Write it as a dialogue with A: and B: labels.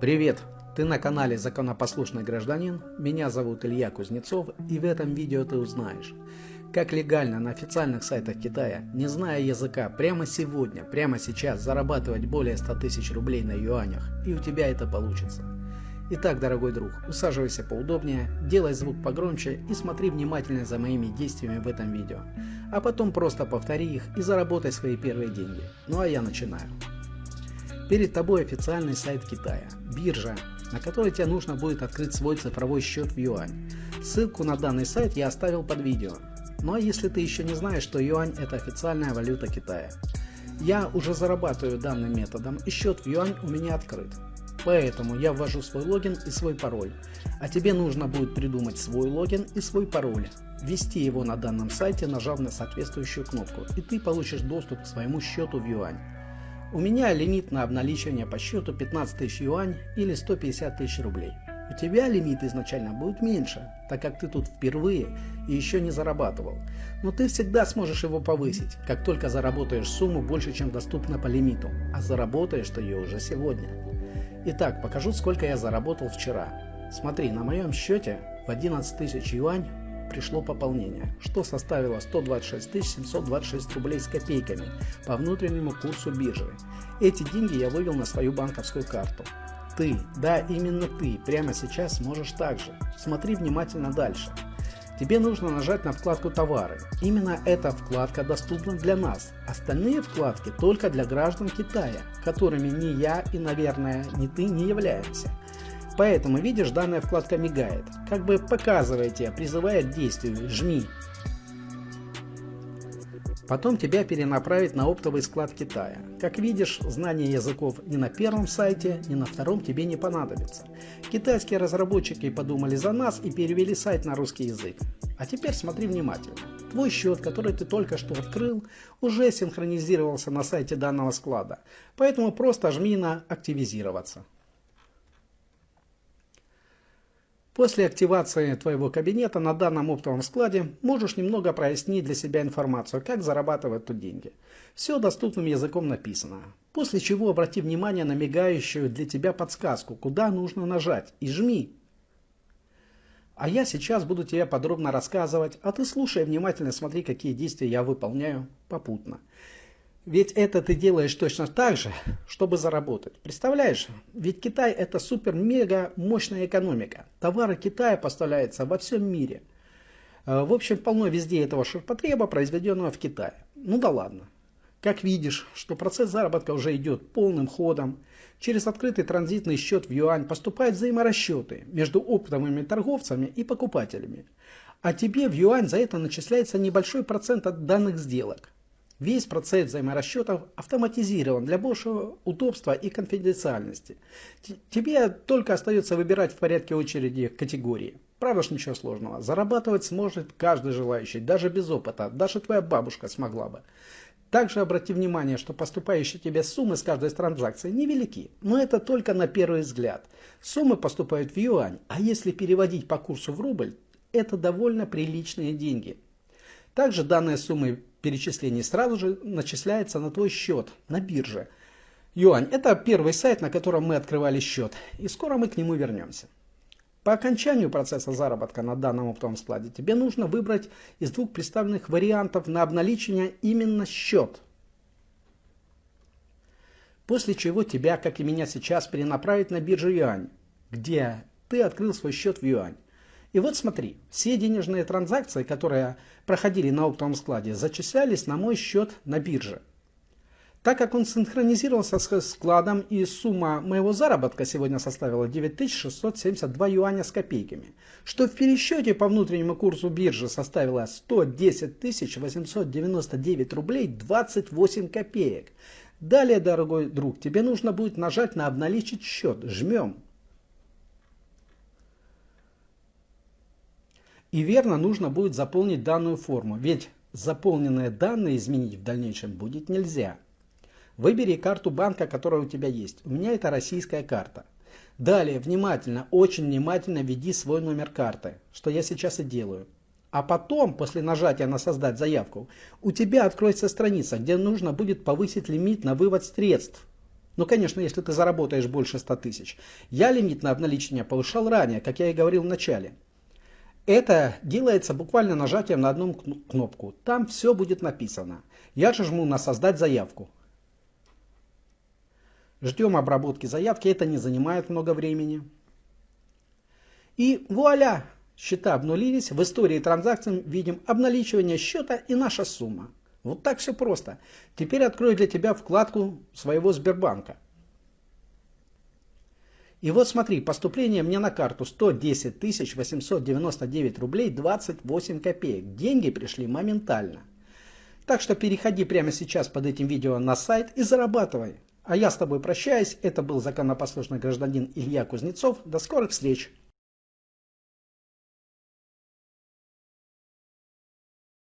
A: Привет! Ты на канале Законопослушный гражданин, меня зовут Илья Кузнецов и в этом видео ты узнаешь, как легально на официальных сайтах Китая, не зная языка, прямо сегодня, прямо сейчас зарабатывать более 100 тысяч рублей на юанях, и у тебя это получится. Итак, дорогой друг, усаживайся поудобнее, делай звук погромче и смотри внимательно за моими действиями в этом видео. А потом просто повтори их и заработай свои первые деньги. Ну а я начинаю. Перед тобой официальный сайт Китая, биржа, на которой тебе нужно будет открыть свой цифровой счет в юань. Ссылку на данный сайт я оставил под видео. Ну а если ты еще не знаешь, что юань это официальная валюта Китая. Я уже зарабатываю данным методом и счет в юань у меня открыт. Поэтому я ввожу свой логин и свой пароль. А тебе нужно будет придумать свой логин и свой пароль. Ввести его на данном сайте, нажав на соответствующую кнопку, и ты получишь доступ к своему счету в юань. У меня лимит на обналичивание по счету 15 тысяч юань или 150 тысяч рублей. У тебя лимит изначально будет меньше, так как ты тут впервые и еще не зарабатывал. Но ты всегда сможешь его повысить, как только заработаешь сумму больше, чем доступна по лимиту, а заработаешь ты ее уже сегодня. Итак, покажу сколько я заработал вчера. Смотри, на моем счете в 11 тысяч юань пришло пополнение, что составило 126 726 рублей с копейками по внутреннему курсу биржи. Эти деньги я вывел на свою банковскую карту. Ты, да именно ты, прямо сейчас сможешь так же. Смотри внимательно дальше. Тебе нужно нажать на вкладку «Товары». Именно эта вкладка доступна для нас. Остальные вкладки только для граждан Китая, которыми ни я и, наверное, ни ты не являемся. Поэтому видишь, данная вкладка мигает, как бы показывая тебе, призывая к действию, жми. Потом тебя перенаправит на оптовый склад Китая. Как видишь, знание языков ни на первом сайте, ни на втором тебе не понадобится. Китайские разработчики подумали за нас и перевели сайт на русский язык. А теперь смотри внимательно. Твой счет, который ты только что открыл, уже синхронизировался на сайте данного склада, поэтому просто жми на «Активизироваться». После активации твоего кабинета на данном оптовом складе можешь немного прояснить для себя информацию, как зарабатывать тут деньги. Все доступным языком написано. После чего обрати внимание на мигающую для тебя подсказку, куда нужно нажать и жми. А я сейчас буду тебе подробно рассказывать, а ты слушай внимательно, смотри, какие действия я выполняю попутно. Ведь это ты делаешь точно так же, чтобы заработать. Представляешь? Ведь Китай это супер-мега мощная экономика. Товары Китая поставляются во всем мире. Э, в общем, полно везде этого ширпотреба, произведенного в Китае. Ну да ладно. Как видишь, что процесс заработка уже идет полным ходом. Через открытый транзитный счет в юань поступают взаиморасчеты между оптовыми торговцами и покупателями. А тебе в юань за это начисляется небольшой процент от данных сделок. Весь процесс взаиморасчетов автоматизирован для большего удобства и конфиденциальности. Тебе только остается выбирать в порядке очереди категории. Правда ж ничего сложного. Зарабатывать сможет каждый желающий, даже без опыта. Даже твоя бабушка смогла бы. Также обрати внимание, что поступающие тебе суммы с каждой транзакции невелики, но это только на первый взгляд. Суммы поступают в юань, а если переводить по курсу в рубль, это довольно приличные деньги. Также данные суммы перечислений сразу же начисляется на твой счет на бирже. Юань – это первый сайт, на котором мы открывали счет, и скоро мы к нему вернемся. По окончанию процесса заработка на данном оптовом складе тебе нужно выбрать из двух представленных вариантов на обналичение именно счет. После чего тебя, как и меня сейчас, перенаправят на биржу Юань, где ты открыл свой счет в Юань. И вот смотри, все денежные транзакции, которые проходили на оптовом складе, зачислялись на мой счет на бирже. Так как он синхронизировался с складом и сумма моего заработка сегодня составила 9672 юаня с копейками, что в пересчете по внутреннему курсу биржи составило 110 899 рублей 28 копеек. Далее, дорогой друг, тебе нужно будет нажать на обналичить счет. Жмем. И верно нужно будет заполнить данную форму, ведь заполненные данные изменить в дальнейшем будет нельзя. Выбери карту банка, которая у тебя есть. У меня это российская карта. Далее, внимательно, очень внимательно введи свой номер карты, что я сейчас и делаю. А потом, после нажатия на «Создать заявку», у тебя откроется страница, где нужно будет повысить лимит на вывод средств. Ну, конечно, если ты заработаешь больше 100 тысяч. Я лимит на обналичение повышал ранее, как я и говорил в начале. Это делается буквально нажатием на одну кнопку. Там все будет написано. Я же жму на «Создать заявку». Ждем обработки заявки, это не занимает много времени. И вуаля! Счета обнулились, в истории транзакций видим обналичивание счета и наша сумма. Вот так все просто. Теперь открою для тебя вкладку своего Сбербанка. И вот смотри, поступление мне на карту 110 899 рублей 28 копеек. Деньги пришли моментально. Так что переходи прямо сейчас под этим видео на сайт и зарабатывай. А я с тобой прощаюсь. Это был законопослушный гражданин Илья Кузнецов. До скорых встреч!